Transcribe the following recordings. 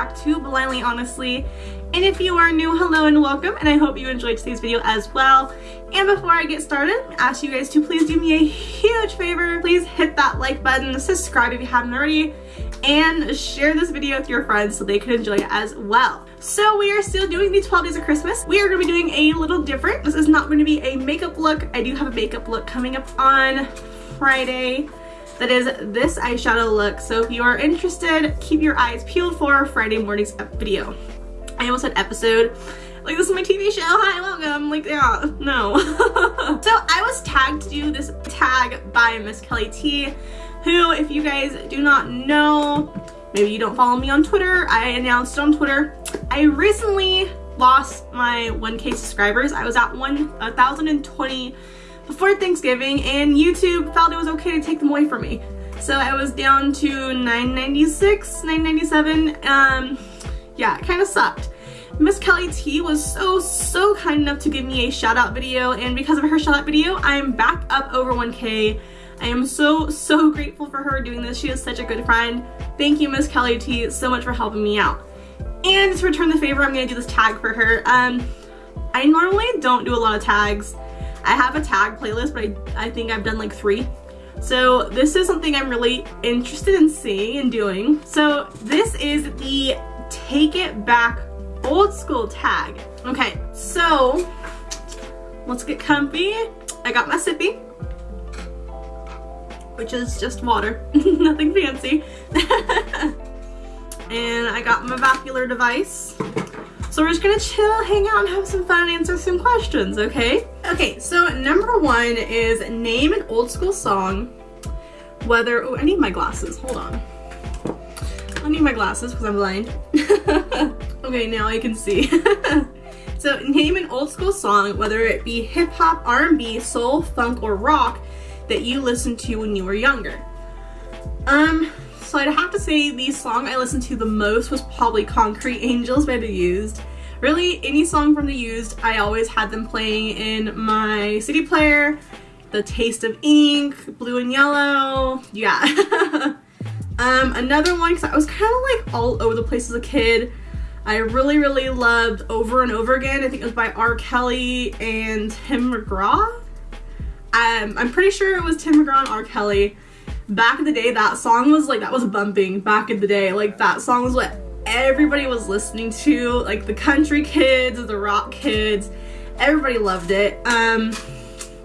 back to Blindly Honestly. And if you are new, hello and welcome, and I hope you enjoyed today's video as well. And before I get started, I ask you guys to please do me a huge favor. Please hit that like button, subscribe if you haven't already, and share this video with your friends so they can enjoy it as well. So we are still doing the 12 days of Christmas. We are going to be doing a little different. This is not going to be a makeup look. I do have a makeup look coming up on Friday that is this eyeshadow look. So if you are interested, keep your eyes peeled for Friday morning's video. I almost said episode. Like this is my TV show, hi, welcome. Like, yeah, no. so I was tagged to do this tag by Miss Kelly T, who if you guys do not know, maybe you don't follow me on Twitter, I announced on Twitter. I recently lost my 1k subscribers. I was at 1,020 before Thanksgiving and YouTube felt it was okay to take them away from me. So I was down to 996, 997. Um, yeah, it kind of sucked. Miss Kelly T was so, so kind enough to give me a shout out video and because of her shout out video, I'm back up over 1k. I am so, so grateful for her doing this. She is such a good friend. Thank you, Miss Kelly T, so much for helping me out. And to return the favor, I'm gonna do this tag for her. Um, I normally don't do a lot of tags. I have a tag playlist, but I, I think I've done like three. So this is something I'm really interested in seeing and doing. So this is the Take It Back Old School tag. Okay, so let's get comfy. I got my sippy, which is just water, nothing fancy. and I got my vacular device. So we're just gonna chill, hang out, and have some fun and answer some questions, okay? Okay, so number one is name an old school song, whether, oh, I need my glasses, hold on. I need my glasses because I'm blind. okay, now I can see. so name an old school song, whether it be hip hop, R&B, soul, funk, or rock that you listened to when you were younger. Um, so I'd have to say the song I listened to the most was probably Concrete Angels by The Used. Really, any song from The Used, I always had them playing in my CD player. The Taste of Ink, Blue and Yellow, yeah. um, another one, because I was kind of like all over the place as a kid. I really, really loved Over and Over Again. I think it was by R. Kelly and Tim McGraw. Um, I'm pretty sure it was Tim McGraw and R. Kelly back in the day that song was like that was bumping back in the day. Like that song was what everybody was listening to like the country kids the rock kids. Everybody loved it. Um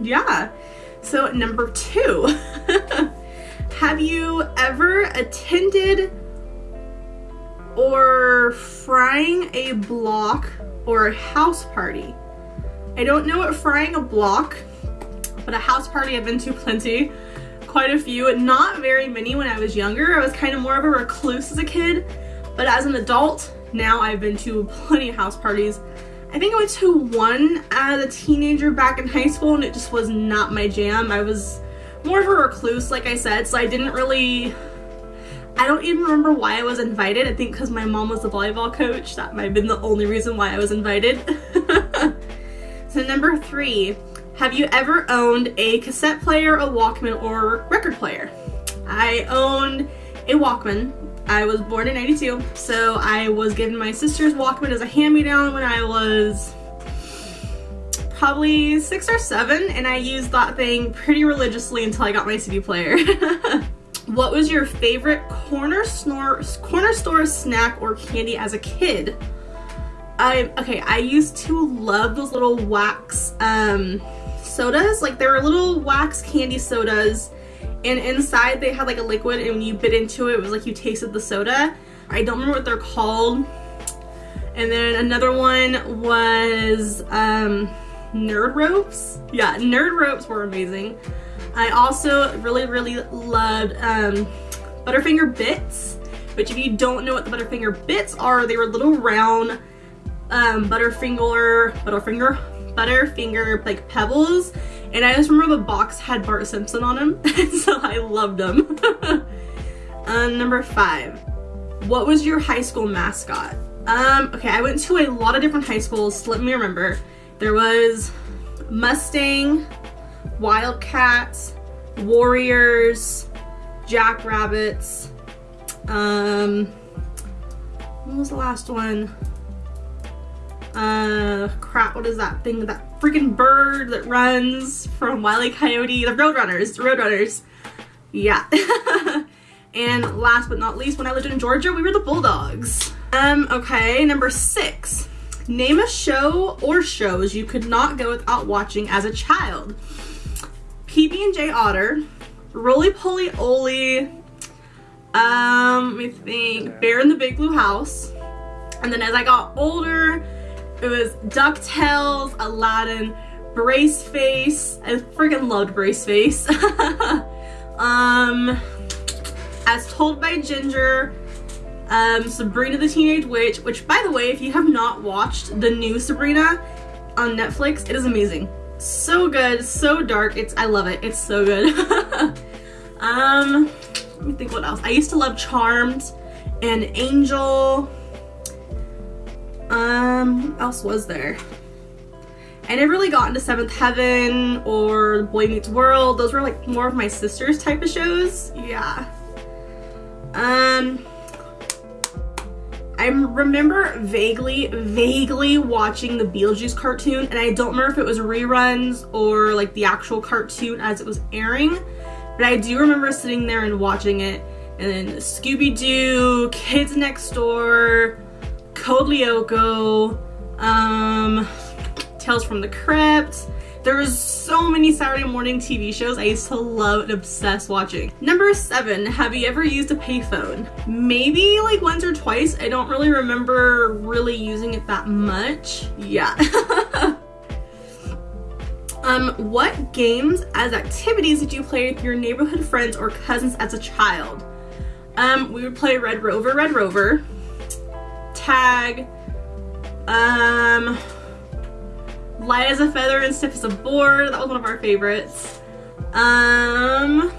yeah. So number two. Have you ever attended or frying a block or a house party? I don't know what frying a block but a house party I've been to plenty quite a few, not very many when I was younger. I was kind of more of a recluse as a kid, but as an adult, now I've been to plenty of house parties. I think I went to one as a teenager back in high school and it just was not my jam. I was more of a recluse, like I said, so I didn't really, I don't even remember why I was invited. I think because my mom was the volleyball coach. That might have been the only reason why I was invited. so number three, have you ever owned a cassette player, a Walkman, or record player? I owned a Walkman. I was born in 92, so I was given my sister's Walkman as a hand-me-down when I was probably six or seven, and I used that thing pretty religiously until I got my CD player. what was your favorite corner store, corner store snack or candy as a kid? I, okay, I used to love those little wax, um, sodas. Like they were little wax candy sodas and inside they had like a liquid and when you bit into it, it was like you tasted the soda. I don't remember what they're called. And then another one was um, Nerd Ropes. Yeah, Nerd Ropes were amazing. I also really, really loved um, Butterfinger Bits, which if you don't know what the Butterfinger Bits are, they were little round um, Butterfinger, Butterfinger, Butterfinger like pebbles and I just remember the box had Bart Simpson on them so I loved them. uh, number five, what was your high school mascot? Um, okay, I went to a lot of different high schools, let me remember. There was Mustang, Wildcats, Warriors, Jackrabbits, um, What was the last one? Uh, crap, what is that thing? That freaking bird that runs from Wile E. Coyote? The Roadrunners, the Roadrunners. Yeah. and last but not least, when I lived in Georgia, we were the Bulldogs. Um, okay, number six. Name a show or shows you could not go without watching as a child. PB&J Otter, Roly Poly Oly, um, let me think, Bear in the Big Blue House. And then as I got older, it was DuckTales, Aladdin, Braceface. I freaking loved Braceface. um, As Told by Ginger, um, Sabrina the Teenage Witch, which by the way, if you have not watched the new Sabrina on Netflix, it is amazing. So good, so dark. It's I love it. It's so good. um, let me think what else. I used to love Charmed and Angel. Um, what else was there? I never really got into Seventh Heaven or Boy Meets World. Those were like more of my sister's type of shows. Yeah. Um, I remember vaguely, vaguely watching the Beetlejuice cartoon, and I don't remember if it was reruns or like the actual cartoon as it was airing, but I do remember sitting there and watching it. And then Scooby-Doo, Kids Next Door, Code Lyoko, um, Tales from the Crypt, there was so many Saturday morning TV shows I used to love and obsess watching. Number seven, have you ever used a payphone? Maybe like once or twice. I don't really remember really using it that much. Yeah. um, what games as activities did you play with your neighborhood friends or cousins as a child? Um, we would play Red Rover, Red Rover, tag, um, light as a feather and stiff as a board. That was one of our favorites. Um,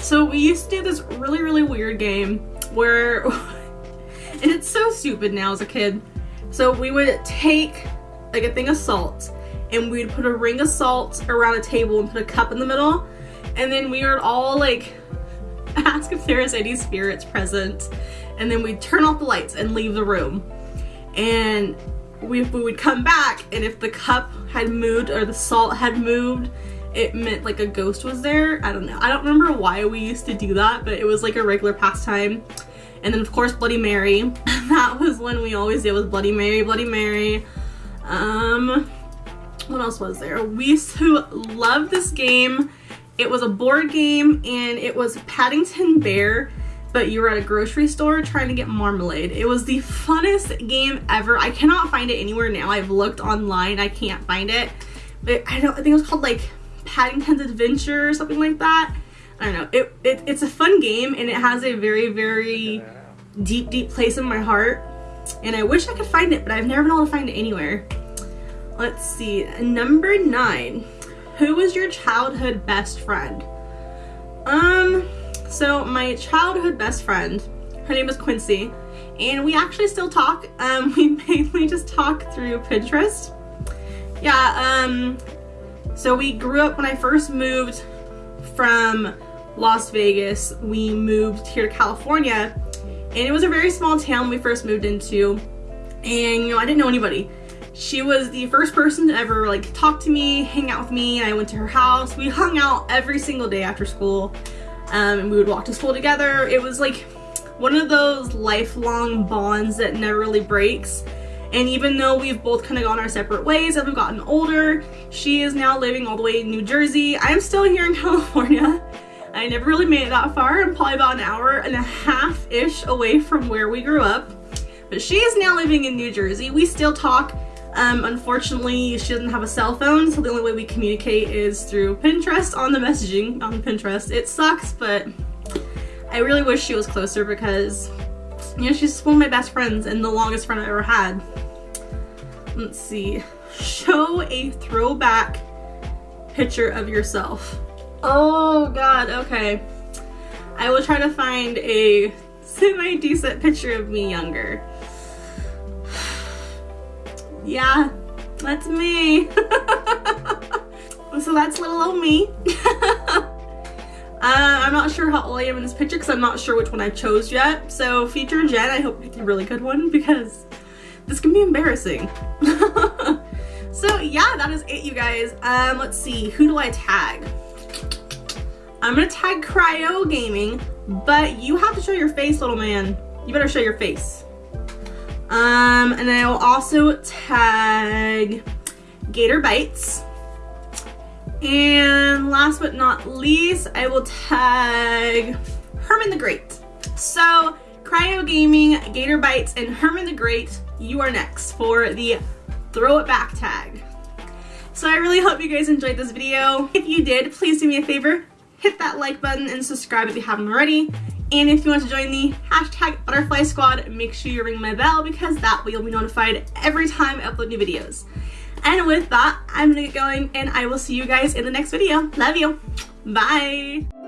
so we used to do this really, really weird game where, and it's so stupid now as a kid. So we would take like a thing of salt and we'd put a ring of salt around a table and put a cup in the middle. And then we would all like ask if there is any spirits present. And then we'd turn off the lights and leave the room. And we, we would come back and if the cup had moved or the salt had moved, it meant like a ghost was there. I don't know. I don't remember why we used to do that, but it was like a regular pastime. And then of course Bloody Mary. that was when we always did was Bloody Mary, Bloody Mary. Um, what else was there? We used to love this game. It was a board game and it was Paddington Bear but you were at a grocery store trying to get marmalade. It was the funnest game ever. I cannot find it anywhere now. I've looked online, I can't find it. But I don't I think it was called like Paddington's Adventure or something like that. I don't know. It, it it's a fun game and it has a very, very deep, deep place in my heart. And I wish I could find it, but I've never been able to find it anywhere. Let's see. Number nine. Who was your childhood best friend? Um, so my childhood best friend, her name is Quincy, and we actually still talk. Um, we mainly just talk through Pinterest. Yeah, um, so we grew up when I first moved from Las Vegas. We moved here to California, and it was a very small town we first moved into, and you know, I didn't know anybody. She was the first person to ever like talk to me, hang out with me, and I went to her house. We hung out every single day after school um, and we would walk to school together. It was like one of those lifelong bonds that never really breaks. And even though we've both kind of gone our separate ways as we've gotten older, she is now living all the way in New Jersey. I'm still here in California. I never really made it that far. I'm probably about an hour and a half-ish away from where we grew up. But she is now living in New Jersey. We still talk um, unfortunately, she doesn't have a cell phone, so the only way we communicate is through Pinterest on the messaging on Pinterest. It sucks, but I really wish she was closer because, you know, she's one of my best friends and the longest friend I ever had. Let's see. Show a throwback picture of yourself. Oh god, okay. I will try to find a semi-decent picture of me younger. Yeah, that's me. so that's little old me. Uh, I'm not sure how old I am in this picture because I'm not sure which one I chose yet. So future Jen, I hope you picked a really good one because this can be embarrassing. so yeah, that is it you guys. Um, let's see, who do I tag? I'm gonna tag Cryo Gaming, but you have to show your face, little man. You better show your face. Um, and I will also tag Gator Bites. And last but not least, I will tag Herman the Great. So, Cryo Gaming, Gator Bites, and Herman the Great, you are next for the Throw It Back tag. So I really hope you guys enjoyed this video. If you did, please do me a favor, hit that like button and subscribe if you haven't already. And if you want to join the hashtag butterfly squad, make sure you ring my bell because that way you'll be notified every time I upload new videos. And with that, I'm gonna get going and I will see you guys in the next video. Love you. Bye.